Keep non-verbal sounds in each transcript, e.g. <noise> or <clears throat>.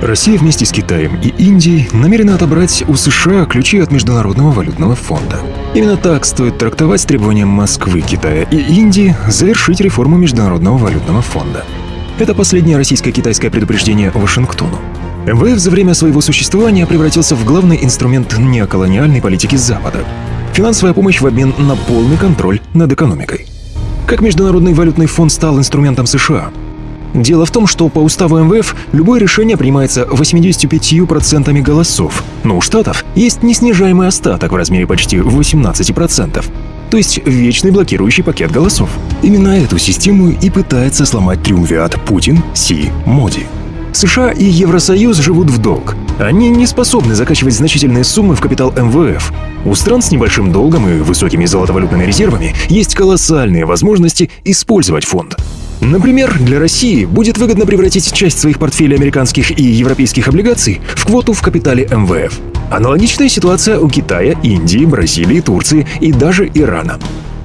Россия вместе с Китаем и Индией намерена отобрать у США ключи от Международного валютного фонда. Именно так стоит трактовать требования Москвы, Китая и Индии завершить реформу Международного валютного фонда. Это последнее российско-китайское предупреждение Вашингтону. МВФ за время своего существования превратился в главный инструмент неоколониальной политики Запада. Финансовая помощь в обмен на полный контроль над экономикой. Как Международный валютный фонд стал инструментом США? Дело в том, что по уставу МВФ любое решение принимается 85% голосов, но у Штатов есть неснижаемый остаток в размере почти 18%. То есть вечный блокирующий пакет голосов. Именно эту систему и пытается сломать триумвиат Путин, Си, Моди. США и Евросоюз живут в долг. Они не способны закачивать значительные суммы в капитал МВФ. У стран с небольшим долгом и высокими золотовалютными резервами есть колоссальные возможности использовать фонд. Например, для России будет выгодно превратить часть своих портфелей американских и европейских облигаций в квоту в капитале МВФ. Аналогичная ситуация у Китая, Индии, Бразилии, Турции и даже Ирана.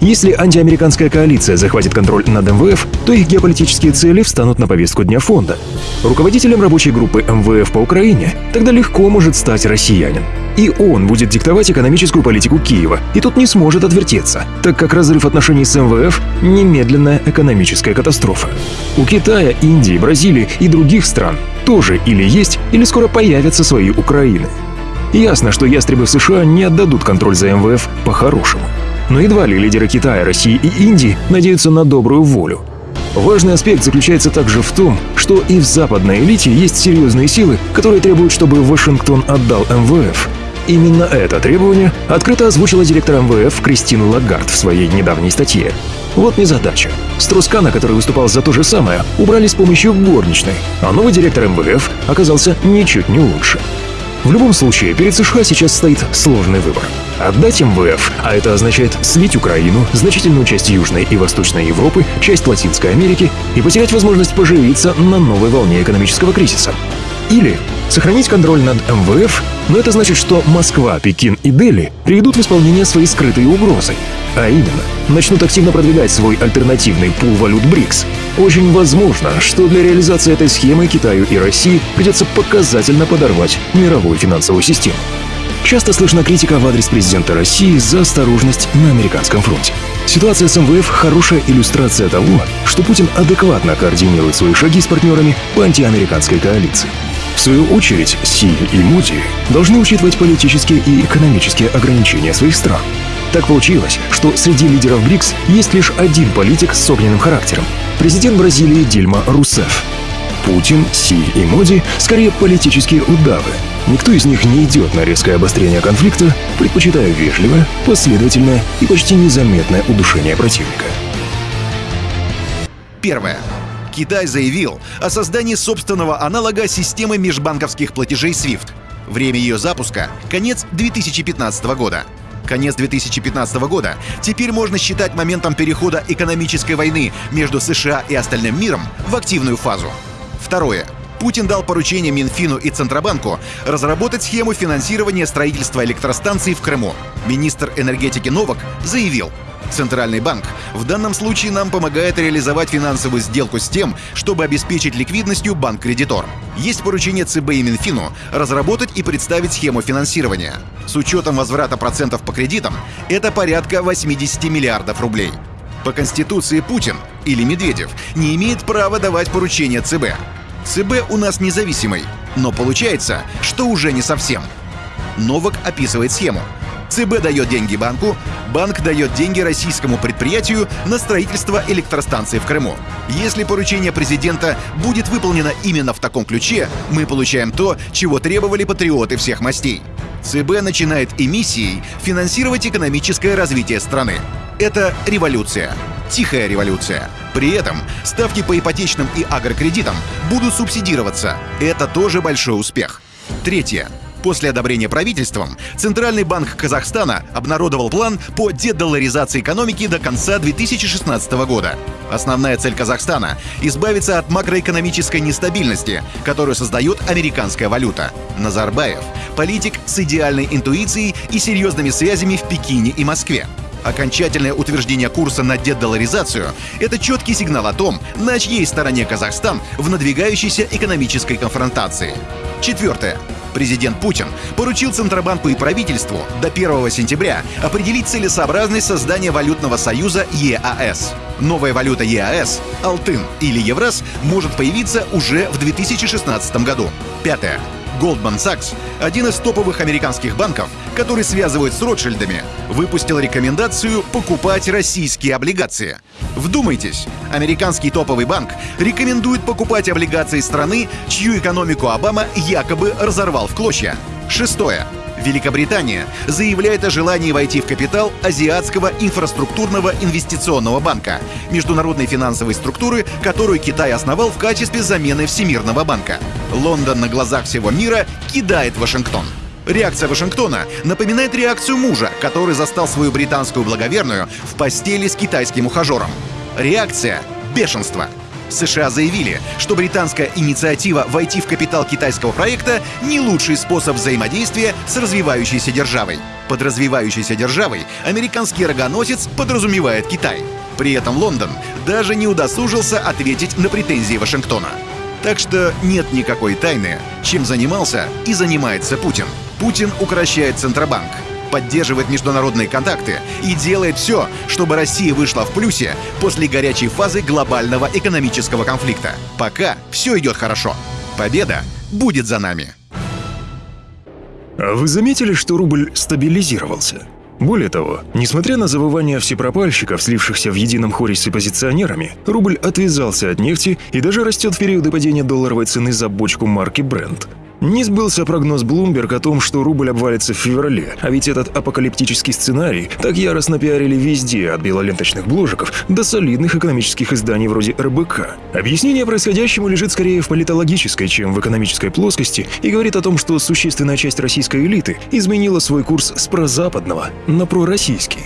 Если антиамериканская коалиция захватит контроль над МВФ, то их геополитические цели встанут на повестку дня фонда. Руководителем рабочей группы МВФ по Украине тогда легко может стать россиянин. И он будет диктовать экономическую политику Киева, и тут не сможет отвертеться, так как разрыв отношений с МВФ – немедленная экономическая катастрофа. У Китая, Индии, Бразилии и других стран тоже или есть, или скоро появятся свои Украины. Ясно, что ястребы в США не отдадут контроль за МВФ по-хорошему. Но едва ли лидеры Китая, России и Индии надеются на добрую волю. Важный аспект заключается также в том, что и в западной элите есть серьезные силы, которые требуют, чтобы Вашингтон отдал МВФ. Именно это требование открыто озвучила директор МВФ Кристина Лагард в своей недавней статье. Вот незадача. Строскана, который выступал за то же самое, убрали с помощью горничной, а новый директор МВФ оказался ничуть не лучше. В любом случае, перед США сейчас стоит сложный выбор. Отдать МВФ, а это означает слить Украину, значительную часть Южной и Восточной Европы, часть Латинской Америки и потерять возможность поживиться на новой волне экономического кризиса. Или сохранить контроль над МВФ, но это значит, что Москва, Пекин и Дели приведут в исполнение свои скрытые угрозы. А именно, начнут активно продвигать свой альтернативный пул валют БРИКС. Очень возможно, что для реализации этой схемы Китаю и России придется показательно подорвать мировую финансовую систему. Часто слышна критика в адрес президента России за осторожность на американском фронте. Ситуация с МВФ – хорошая иллюстрация того, что Путин адекватно координирует свои шаги с партнерами по антиамериканской коалиции. В свою очередь, Си и Муди должны учитывать политические и экономические ограничения своих стран. Так получилось, что среди лидеров БРИКС есть лишь один политик с огненным характером – президент Бразилии Дильма Русеф. Путин, Си и Моди скорее политические удавы. Никто из них не идет на резкое обострение конфликта, предпочитая вежливое, последовательное и почти незаметное удушение противника. Первое. Китай заявил о создании собственного аналога системы межбанковских платежей SWIFT. Время ее запуска — конец 2015 года. Конец 2015 года теперь можно считать моментом перехода экономической войны между США и остальным миром в активную фазу. Второе. Путин дал поручение Минфину и Центробанку разработать схему финансирования строительства электростанций в Крыму. Министр энергетики Новак заявил, Центральный банк в данном случае нам помогает реализовать финансовую сделку с тем, чтобы обеспечить ликвидностью банк-кредитор. Есть поручение ЦБ и Минфину разработать и представить схему финансирования. С учетом возврата процентов по кредитам это порядка 80 миллиардов рублей. По Конституции Путин или Медведев не имеет права давать поручения ЦБ. ЦБ у нас независимый, но получается, что уже не совсем. Новак описывает схему. ЦБ дает деньги банку, банк дает деньги российскому предприятию на строительство электростанции в Крыму. Если поручение президента будет выполнено именно в таком ключе, мы получаем то, чего требовали патриоты всех мастей. ЦБ начинает эмиссией финансировать экономическое развитие страны. Это революция. Тихая революция. При этом ставки по ипотечным и агрокредитам будут субсидироваться. Это тоже большой успех. Третье. После одобрения правительством Центральный банк Казахстана обнародовал план по дедоларизации экономики до конца 2016 года. Основная цель Казахстана – избавиться от макроэкономической нестабильности, которую создает американская валюта. Назарбаев – политик с идеальной интуицией и серьезными связями в Пекине и Москве. Окончательное утверждение курса на дедоларизацию – это четкий сигнал о том, на чьей стороне Казахстан в надвигающейся экономической конфронтации. Четвертое. Президент Путин поручил Центробанку и правительству до 1 сентября определить целесообразность создания валютного союза ЕАС. Новая валюта ЕАС, Алтын или Евраз, может появиться уже в 2016 году. Пятое. Goldman Sachs, один из топовых американских банков, который связывают с Ротшильдами, выпустил рекомендацию покупать российские облигации. Вдумайтесь, американский топовый банк рекомендует покупать облигации страны, чью экономику Обама якобы разорвал в клочья. Шестое. Великобритания заявляет о желании войти в капитал Азиатского инфраструктурного инвестиционного банка, международной финансовой структуры, которую Китай основал в качестве замены Всемирного банка. Лондон на глазах всего мира кидает Вашингтон. Реакция Вашингтона напоминает реакцию мужа, который застал свою британскую благоверную в постели с китайским ухажером. Реакция — бешенство — США заявили, что британская инициатива войти в капитал китайского проекта не лучший способ взаимодействия с развивающейся державой. Под развивающейся державой американский рогоносец подразумевает Китай. При этом Лондон даже не удосужился ответить на претензии Вашингтона. Так что нет никакой тайны, чем занимался и занимается Путин. Путин укращает Центробанк, поддерживает международные контакты и делает все, чтобы Россия вышла в плюсе после горячей фазы глобального экономического конфликта. Пока все идет хорошо. Победа будет за нами. А вы заметили, что рубль стабилизировался? Более того, несмотря на завывание всепропальщиков, слившихся в едином хоре с оппозиционерами, рубль отвязался от нефти и даже растет в периоды падения долларовой цены за бочку марки Brent. Не сбылся прогноз Bloomberg о том, что рубль обвалится в феврале, а ведь этот апокалиптический сценарий так яростно пиарили везде, от белоленточных бложиков до солидных экономических изданий вроде РБК. Объяснение происходящему лежит скорее в политологической, чем в экономической плоскости и говорит о том, что существенная часть российской элиты изменила свой курс с прозападного на пророссийский.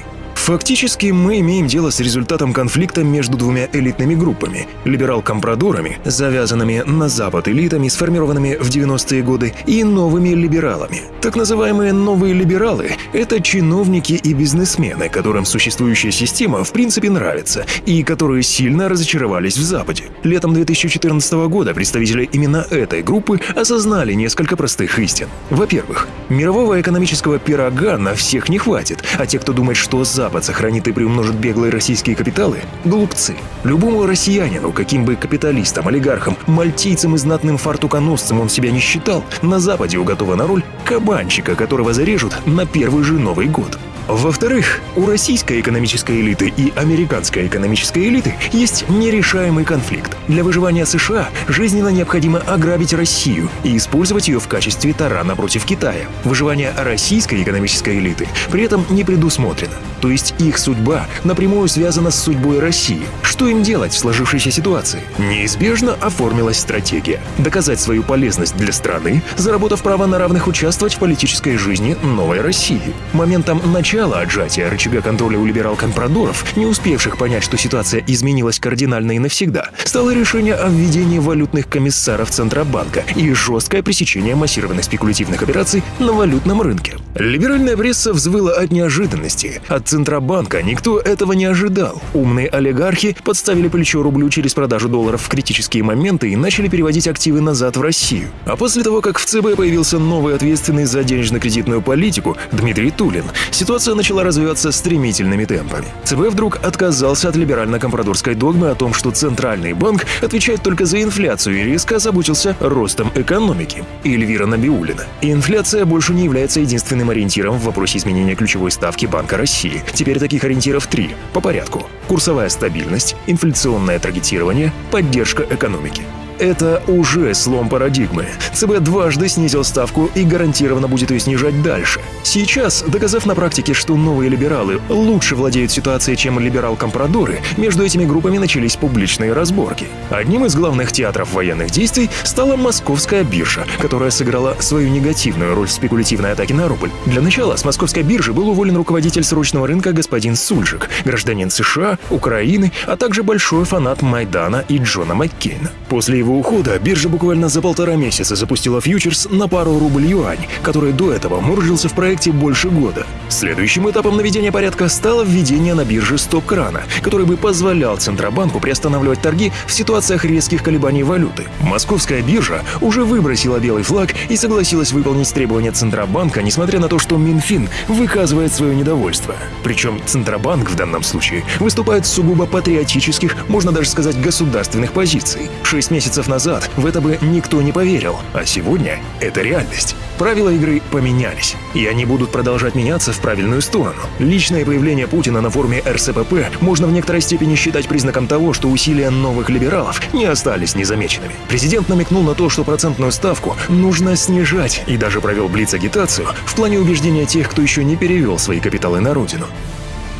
Фактически мы имеем дело с результатом конфликта между двумя элитными группами – либерал-компрадорами, завязанными на Запад элитами, сформированными в 90-е годы, и новыми либералами. Так называемые «новые либералы» – это чиновники и бизнесмены, которым существующая система в принципе нравится, и которые сильно разочаровались в Западе. Летом 2014 года представители именно этой группы осознали несколько простых истин. Во-первых, мирового экономического пирога на всех не хватит, а те, кто думает, что Запад Запад сохранит и приумножит беглые российские капиталы – глупцы. Любому россиянину, каким бы капиталистом, олигархом, мальтийцем и знатным фартуконосцем он себя не считал, на Западе уготована роль кабанчика, которого зарежут на первый же Новый год. Во-вторых, у российской экономической элиты и американской экономической элиты есть нерешаемый конфликт. Для выживания США жизненно необходимо ограбить Россию и использовать ее в качестве тарана против Китая. Выживание российской экономической элиты при этом не предусмотрено. То есть их судьба напрямую связана с судьбой России. Что им делать в сложившейся ситуации? Неизбежно оформилась стратегия – доказать свою полезность для страны, заработав право на равных участвовать в политической жизни новой России. Моментом начала начала отжатия рычага контроля у либерал-компрадоров, не успевших понять, что ситуация изменилась кардинально и навсегда, стало решение о введении валютных комиссаров Центробанка и жесткое пресечение массированных спекулятивных операций на валютном рынке. Либеральная пресса взвыла от неожиданности. От Центробанка никто этого не ожидал. Умные олигархи подставили плечо рублю через продажу долларов в критические моменты и начали переводить активы назад в Россию. А после того, как в ЦБ появился новый ответственный за денежно-кредитную политику Дмитрий Тулин, ситуация ситуация начала развиваться стремительными темпами. ЦБ вдруг отказался от либерально-компрадорской догмы о том, что Центральный банк отвечает только за инфляцию и резко озаботился ростом экономики. Эльвира Набиулина. Инфляция больше не является единственным ориентиром в вопросе изменения ключевой ставки Банка России. Теперь таких ориентиров три. По порядку. Курсовая стабильность, инфляционное таргетирование, поддержка экономики. Это уже слом парадигмы. ЦБ дважды снизил ставку и гарантированно будет ее снижать дальше. Сейчас, доказав на практике, что новые либералы лучше владеют ситуацией, чем либерал-компрадоры, между этими группами начались публичные разборки. Одним из главных театров военных действий стала московская биржа, которая сыграла свою негативную роль в спекулятивной атаке на рубль. Для начала с московской биржи был уволен руководитель срочного рынка господин Сульжик, гражданин США, Украины, а также большой фанат Майдана и Джона Маккейна. После его его ухода биржа буквально за полтора месяца запустила фьючерс на пару рубль-юань, который до этого муржился в проекте больше года. Следующим этапом наведения порядка стало введение на бирже стоп-крана, который бы позволял Центробанку приостанавливать торги в ситуациях резких колебаний валюты. Московская биржа уже выбросила белый флаг и согласилась выполнить требования Центробанка, несмотря на то, что Минфин выказывает свое недовольство. Причем Центробанк в данном случае выступает с сугубо патриотических, можно даже сказать, государственных позиций. Шесть месяцев назад в это бы никто не поверил, а сегодня это реальность. Правила игры поменялись, и они будут продолжать меняться в правильную сторону. Личное появление Путина на форуме РСПП можно в некоторой степени считать признаком того, что усилия новых либералов не остались незамеченными. Президент намекнул на то, что процентную ставку нужно снижать, и даже провел блиц-агитацию в плане убеждения тех, кто еще не перевел свои капиталы на родину.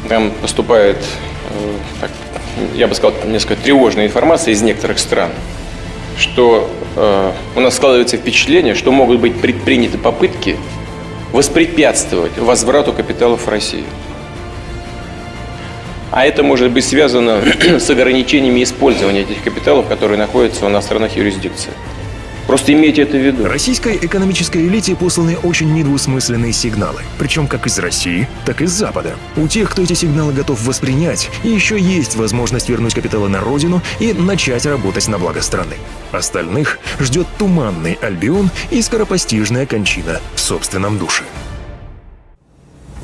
Там поступает, э, я бы сказал, несколько тревожная информация из некоторых стран, что э, у нас складывается впечатление, что могут быть предприняты попытки воспрепятствовать возврату капиталов в Россию. А это может быть связано <clears throat> с ограничениями использования этих капиталов, которые находятся в иностранных юрисдикциях. Просто имейте это в виду. Российской экономической элите посланы очень недвусмысленные сигналы, причем как из России, так и из Запада. У тех, кто эти сигналы готов воспринять, еще есть возможность вернуть капиталы на родину и начать работать на благо страны. Остальных ждет туманный Альбион и скоропостижная кончина в собственном душе.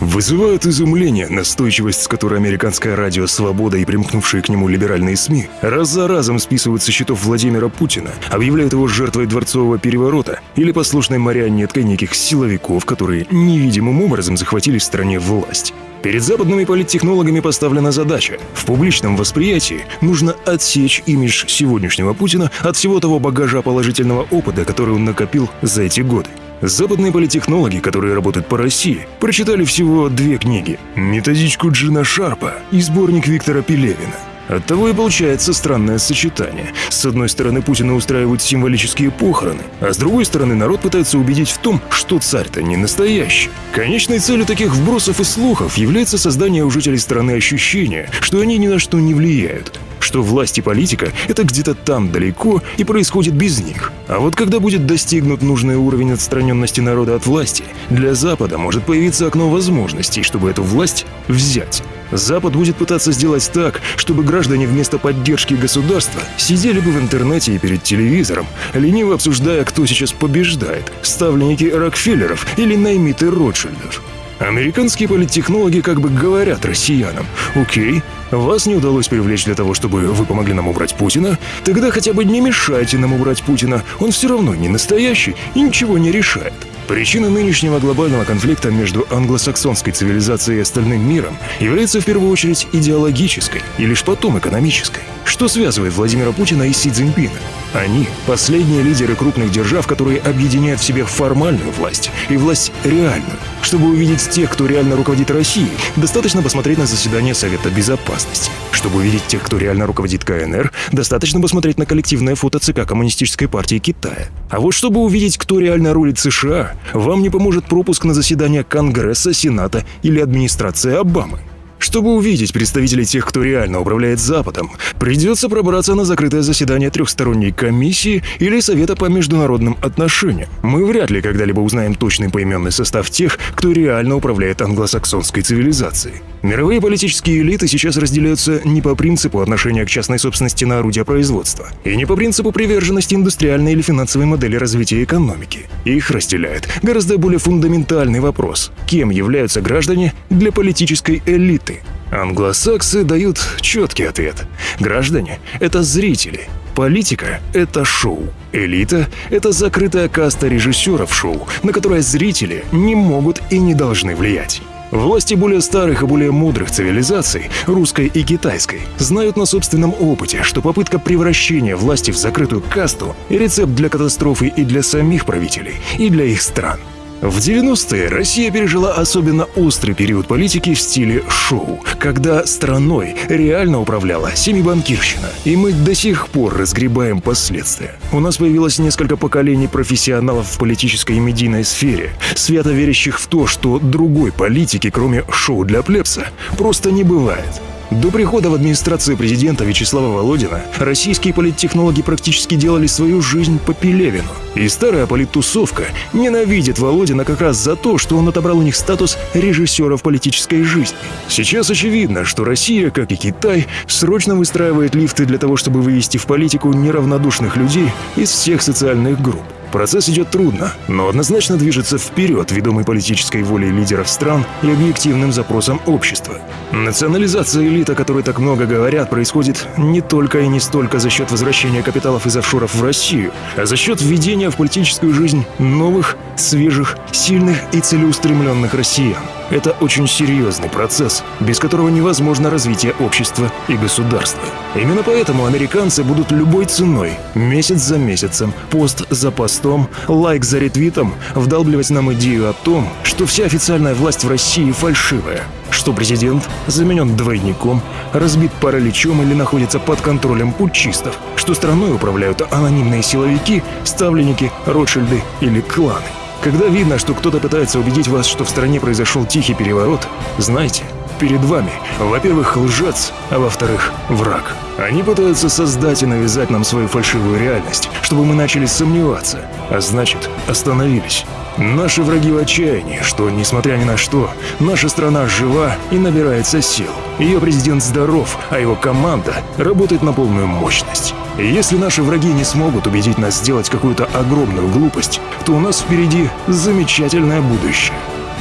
Вызывает изумление настойчивость, с которой американское радио «Свобода» и примкнувшие к нему либеральные СМИ раз за разом списывают со счетов Владимира Путина, объявляют его жертвой дворцового переворота или послушной марионеткой неких силовиков, которые невидимым образом захватили в стране власть. Перед западными политтехнологами поставлена задача. В публичном восприятии нужно отсечь имидж сегодняшнего Путина от всего того багажа положительного опыта, который он накопил за эти годы. Западные политтехнологи, которые работают по России, прочитали всего две книги – методичку Джина Шарпа и сборник Виктора Пелевина. Оттого и получается странное сочетание. С одной стороны, Путина устраивают символические похороны, а с другой стороны, народ пытается убедить в том, что царь-то не настоящий. Конечной целью таких вбросов и слухов является создание у жителей страны ощущения, что они ни на что не влияют, что власть и политика — это где-то там далеко и происходит без них. А вот когда будет достигнут нужный уровень отстраненности народа от власти, для Запада может появиться окно возможностей, чтобы эту власть взять. Запад будет пытаться сделать так, чтобы граждане вместо поддержки государства сидели бы в интернете и перед телевизором, лениво обсуждая, кто сейчас побеждает – ставленники Рокфеллеров или наймиты Ротшильдов. Американские политтехнологи как бы говорят россиянам, окей, вас не удалось привлечь для того, чтобы вы помогли нам убрать Путина, тогда хотя бы не мешайте нам убрать Путина, он все равно не настоящий и ничего не решает. Причина нынешнего глобального конфликта между англосаксонской цивилизацией и остальным миром является в первую очередь идеологической и лишь потом экономической. Что связывает Владимира Путина и Си Цзиньпина? Они – последние лидеры крупных держав, которые объединяют в себе формальную власть и власть реальную. Чтобы увидеть тех, кто реально руководит Россией, достаточно посмотреть на заседание Совета Безопасности. Чтобы увидеть тех, кто реально руководит КНР, достаточно посмотреть на коллективное фото ЦК Коммунистической партии Китая. А вот чтобы увидеть, кто реально рулит США, вам не поможет пропуск на заседание Конгресса, Сената или администрации Обамы. Чтобы увидеть представителей тех, кто реально управляет Западом, придется пробраться на закрытое заседание трехсторонней комиссии или Совета по международным отношениям. Мы вряд ли когда-либо узнаем точный поименный состав тех, кто реально управляет англосаксонской цивилизацией. Мировые политические элиты сейчас разделяются не по принципу отношения к частной собственности на орудия производства и не по принципу приверженности индустриальной или финансовой модели развития экономики. Их разделяет гораздо более фундаментальный вопрос – кем являются граждане для политической элиты? Англосаксы дают четкий ответ. Граждане — это зрители. Политика — это шоу. Элита — это закрытая каста режиссеров шоу, на которое зрители не могут и не должны влиять. Власти более старых и более мудрых цивилизаций, русской и китайской, знают на собственном опыте, что попытка превращения власти в закрытую касту – рецепт для катастрофы и для самих правителей, и для их стран – в 90-е Россия пережила особенно острый период политики в стиле шоу, когда страной реально управляла семибанкирщина. И мы до сих пор разгребаем последствия. У нас появилось несколько поколений профессионалов в политической и медийной сфере, свято верящих в то, что другой политики, кроме шоу для плебса, просто не бывает. До прихода в администрацию президента Вячеслава Володина российские политтехнологи практически делали свою жизнь по Пелевину. И старая политтусовка ненавидит Володина как раз за то, что он отобрал у них статус режиссера в политической жизни. Сейчас очевидно, что Россия, как и Китай, срочно выстраивает лифты для того, чтобы вывести в политику неравнодушных людей из всех социальных групп. Процесс идет трудно, но однозначно движется вперед, ведомый политической волей лидеров стран и объективным запросом общества. Национализация элит, о которой так много говорят, происходит не только и не столько за счет возвращения капиталов из офшоров в Россию, а за счет введения в политическую жизнь новых, свежих, сильных и целеустремленных россиян. Это очень серьезный процесс, без которого невозможно развитие общества и государства. Именно поэтому американцы будут любой ценой, месяц за месяцем, пост за постом, лайк за ретвитом, вдалбливать нам идею о том, что вся официальная власть в России фальшивая, что президент заменен двойником, разбит параличом или находится под контролем путчистов, что страной управляют анонимные силовики, ставленники, Ротшильды или кланы. Когда видно, что кто-то пытается убедить вас, что в стране произошел тихий переворот, знайте, перед вами, во-первых, лжец, а во-вторых, враг. Они пытаются создать и навязать нам свою фальшивую реальность, чтобы мы начали сомневаться, а значит, остановились. Наши враги в отчаянии, что, несмотря ни на что, наша страна жива и набирается сил. Ее президент здоров, а его команда работает на полную мощность. Если наши враги не смогут убедить нас сделать какую-то огромную глупость, то у нас впереди замечательное будущее.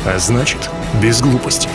А значит, без глупостей.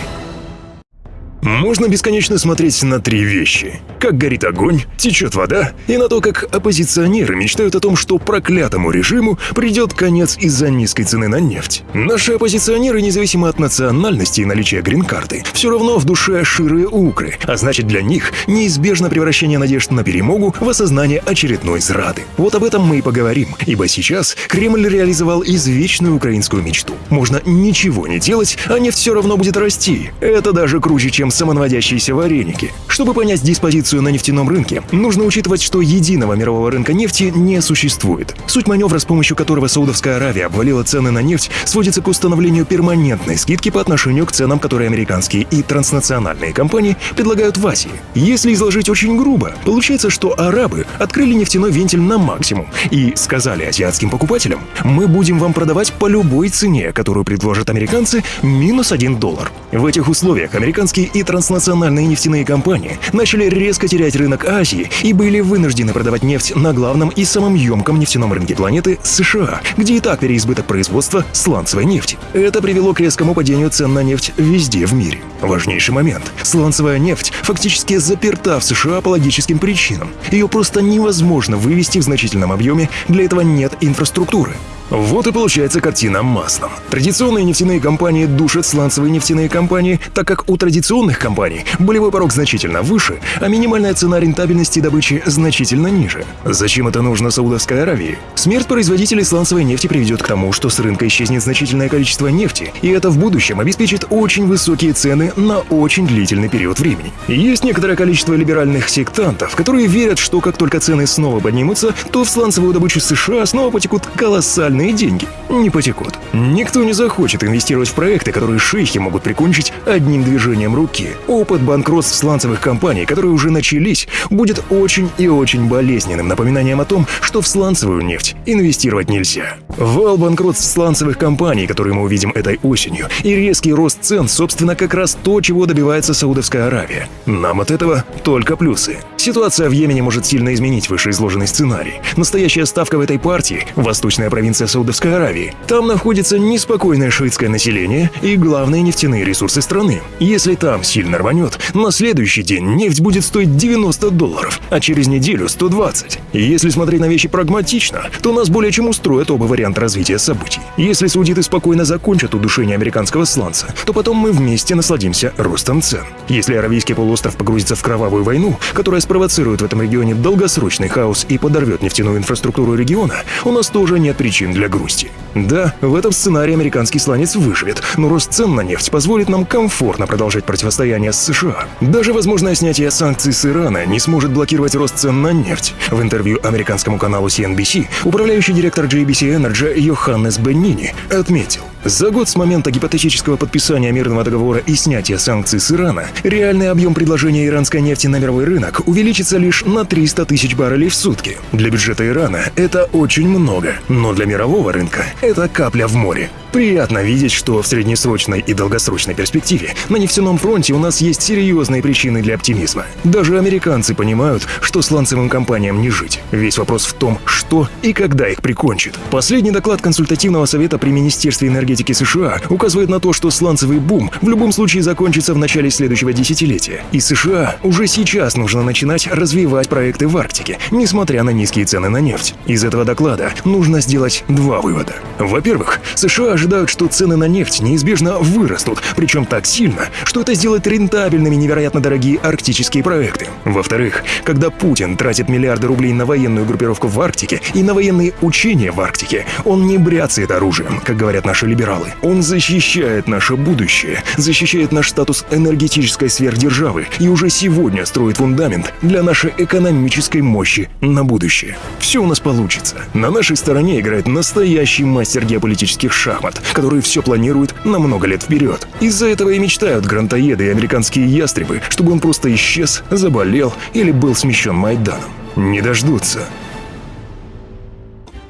Можно бесконечно смотреть на три вещи. Как горит огонь, течет вода, и на то, как оппозиционеры мечтают о том, что проклятому режиму придет конец из-за низкой цены на нефть. Наши оппозиционеры, независимо от национальности и наличия грин-карты, все равно в душе ширые укры, а значит для них неизбежно превращение надежд на перемогу в осознание очередной зрады. Вот об этом мы и поговорим, ибо сейчас Кремль реализовал извечную украинскую мечту. Можно ничего не делать, а нефть все равно будет расти. Это даже круче, чем самонаводящиеся вареники. Чтобы понять диспозицию на нефтяном рынке, нужно учитывать, что единого мирового рынка нефти не существует. Суть маневра, с помощью которого Саудовская Аравия обвалила цены на нефть, сводится к установлению перманентной скидки по отношению к ценам, которые американские и транснациональные компании предлагают в Азии. Если изложить очень грубо, получается, что арабы открыли нефтяной вентиль на максимум и сказали азиатским покупателям, мы будем вам продавать по любой цене, которую предложат американцы, минус 1 доллар. В этих условиях американские и транснациональные нефтяные компании начали резко терять рынок Азии и были вынуждены продавать нефть на главном и самом емком нефтяном рынке планеты США, где и так переизбыток производства сланцевой нефти. Это привело к резкому падению цен на нефть везде в мире. Важнейший момент. Сланцевая нефть фактически заперта в США по логическим причинам. Ее просто невозможно вывести в значительном объеме, для этого нет инфраструктуры. Вот и получается картина маслом. Традиционные нефтяные компании душат сланцевые нефтяные компании, так как у традиционных компаний болевой порог значительно выше, а минимальная цена рентабельности добычи значительно ниже. Зачем это нужно Саудовской Аравии? Смерть производителей сланцевой нефти приведет к тому, что с рынка исчезнет значительное количество нефти, и это в будущем обеспечит очень высокие цены на очень длительный период времени. Есть некоторое количество либеральных сектантов, которые верят, что как только цены снова поднимутся, то в сланцевую добычу США снова потекут колоссальные реальные деньги не потекут. Никто не захочет инвестировать в проекты, которые шейхи могут прикончить одним движением руки. Опыт банкротств сланцевых компаний, которые уже начались, будет очень и очень болезненным напоминанием о том, что в сланцевую нефть инвестировать нельзя. Вал банкротств сланцевых компаний, которые мы увидим этой осенью, и резкий рост цен, собственно, как раз то, чего добивается Саудовская Аравия. Нам от этого только плюсы. Ситуация в Йемене может сильно изменить вышеизложенный сценарий. Настоящая ставка в этой партии – восточная провинция Саудовской Аравии. Там находится неспокойное шиитское население и главные нефтяные ресурсы страны. Если там сильно рванет, на следующий день нефть будет стоить 90 долларов, а через неделю 120. Если смотреть на вещи прагматично, то нас более чем устроит оба варианта развития событий. Если саудиты спокойно закончат удушение американского сланца, то потом мы вместе насладимся ростом цен. Если Аравийский полуостров погрузится в кровавую войну, которая спровоцирует в этом регионе долгосрочный хаос и подорвет нефтяную инфраструктуру региона, у нас тоже нет причин для грусти. Да, в этом сценарии американский сланец выживет, но рост цен на нефть позволит нам комфортно продолжать противостояние с США. Даже возможное снятие санкций с Ирана не сможет блокировать рост цен на нефть. В интервью американскому каналу CNBC управляющий директор JBC Energy Йоханнес Беннини отметил, За год с момента гипотетического подписания мирного договора и снятия санкций с Ирана, реальный объем предложения иранской нефти на мировой рынок увеличится лишь на 300 тысяч баррелей в сутки. Для бюджета Ирана это очень много, но для мирового рынка это капля в море. Приятно видеть, что в среднесрочной и долгосрочной перспективе на нефтяном фронте у нас есть серьезные причины для оптимизма. Даже американцы понимают, что сланцевым компаниям не жить. Весь вопрос в том, что и когда их прикончит. Последний доклад консультативного совета при Министерстве энергетики США указывает на то, что сланцевый бум в любом случае закончится в начале следующего десятилетия. И США уже сейчас нужно начинать развивать проекты в Арктике, несмотря на низкие цены на нефть. Из этого доклада нужно сделать два вывода. Во-первых, США ожидают, что цены на нефть неизбежно вырастут, причем так сильно, что это сделает рентабельными невероятно дорогие арктические проекты. Во-вторых, когда Путин тратит миллиарды рублей на военную группировку в Арктике и на военные учения в Арктике, он не бряцает оружием, как говорят наши либералы. Он защищает наше будущее, защищает наш статус энергетической сверхдержавы и уже сегодня строит фундамент для нашей экономической мощи на будущее. Все у нас получится. На нашей стороне играет настоящий мастер геополитических шахмат шахмат, которые все планируют на много лет вперед. Из-за этого и мечтают грантоеды и американские ястребы, чтобы он просто исчез, заболел или был смещен Майданом. Не дождутся.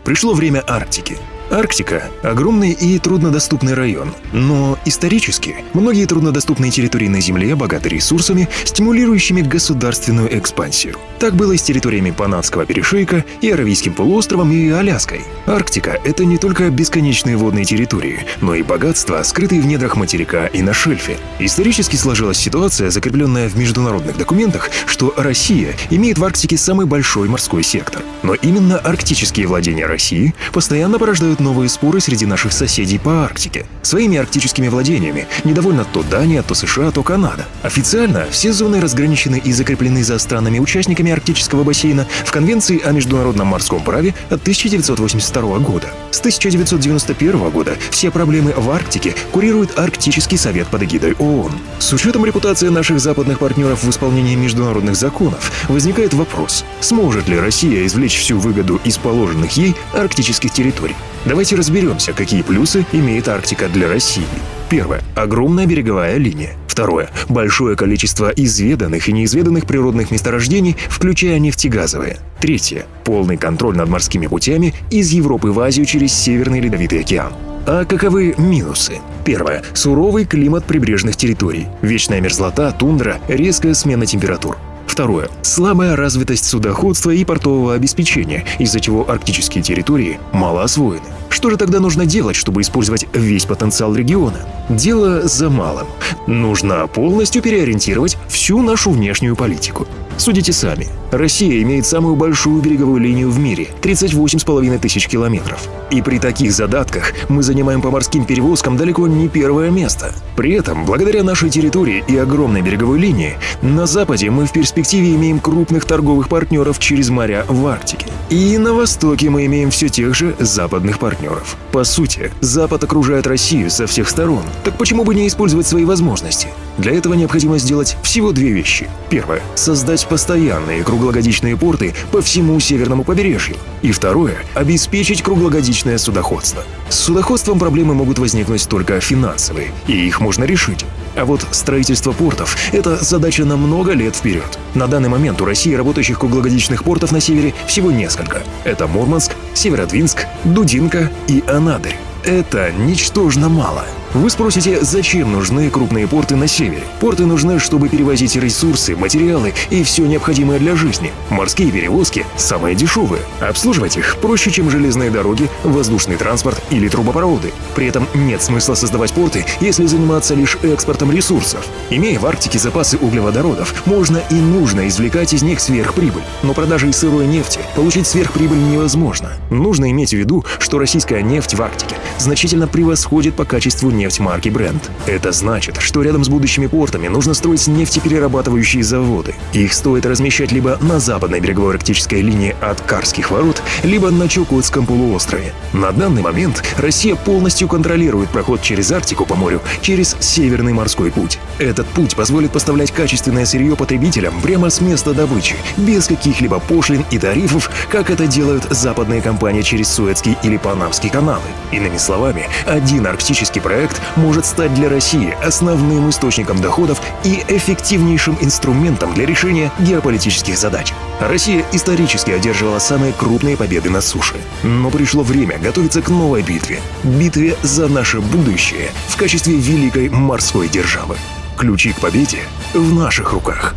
Пришло время Арктики. Арктика – огромный и труднодоступный район, но исторически многие труднодоступные территории на Земле богаты ресурсами, стимулирующими государственную экспансию. Так было и с территориями Панамского перешейка, и Аравийским полуостровом, и Аляской. Арктика – это не только бесконечные водные территории, но и богатства, скрытые в недрах материка и на шельфе. Исторически сложилась ситуация, закрепленная в международных документах, что Россия имеет в Арктике самый большой морской сектор. Но именно арктические владения России постоянно порождают вызывают новые споры среди наших соседей по Арктике. Своими арктическими владениями недовольна то Дания, то США, то Канада. Официально все зоны разграничены и закреплены за странами-участниками Арктического бассейна в Конвенции о международном морском праве от 1982 года. С 1991 года все проблемы в Арктике курирует Арктический совет под эгидой ООН. С учетом репутации наших западных партнеров в исполнении международных законов, возникает вопрос, сможет ли Россия извлечь всю выгоду из положенных ей арктических территорий. Давайте разберемся, какие плюсы имеет Арктика для России. Первое. Огромная береговая линия. Второе. Большое количество изведанных и неизведанных природных месторождений, включая нефтегазовые. Третье. Полный контроль над морскими путями из Европы в Азию через Северный Ледовитый океан. А каковы минусы? Первое. Суровый климат прибрежных территорий. Вечная мерзлота, тундра, резкая смена температур. Второе. Слабая развитость судоходства и портового обеспечения, из-за чего арктические территории мало освоены. Что же тогда нужно делать, чтобы использовать весь потенциал региона? Дело за малым. Нужно полностью переориентировать всю нашу внешнюю политику. Судите сами. Россия имеет самую большую береговую линию в мире – 38,5 тысяч километров. И при таких задатках мы занимаем по морским перевозкам далеко не первое место. При этом, благодаря нашей территории и огромной береговой линии, на Западе мы в перспективе имеем крупных торговых партнеров через моря в Арктике. И на Востоке мы имеем все тех же западных партнеров. По сути, Запад окружает Россию со всех сторон. Так почему бы не использовать свои возможности? Для этого необходимо сделать всего две вещи. Первое – создать постоянные круглогодичные порты по всему северному побережью. И второе – обеспечить круглогодичное судоходство. С судоходством проблемы могут возникнуть только финансовые, и их можно решить. А вот строительство портов – это задача на много лет вперед. На данный момент у России работающих круглогодичных портов на севере всего несколько. Это Мурманск, Северодвинск, Дудинка и Анадырь. Это ничтожно мало. Вы спросите, зачем нужны крупные порты на севере? Порты нужны, чтобы перевозить ресурсы, материалы и все необходимое для жизни. Морские перевозки – самые дешевые. Обслуживать их проще, чем железные дороги, воздушный транспорт или трубопроводы. При этом нет смысла создавать порты, если заниматься лишь экспортом ресурсов. Имея в Арктике запасы углеводородов, можно и нужно извлекать из них сверхприбыль. Но продажей сырой нефти получить сверхприбыль невозможно. Нужно иметь в виду, что российская нефть в Арктике значительно превосходит по качеству нефть марки Brent. Это значит, что рядом с будущими портами нужно строить нефтеперерабатывающие заводы. Их стоит размещать либо на западной береговой арктической линии от Карских ворот, либо на Чукотском полуострове. На данный момент Россия полностью контролирует проход через Арктику по морю через Северный морской путь. Этот путь позволит поставлять качественное сырье потребителям прямо с места добычи, без каких-либо пошлин и тарифов, как это делают западные компании через Суэцкий или Панамский каналы. Иными словами, один арктический проект может стать для России основным источником доходов и эффективнейшим инструментом для решения геополитических задач. Россия исторически одерживала самые крупные победы на суше. Но пришло время готовиться к новой битве. Битве за наше будущее в качестве великой морской державы. Ключи к победе в наших руках.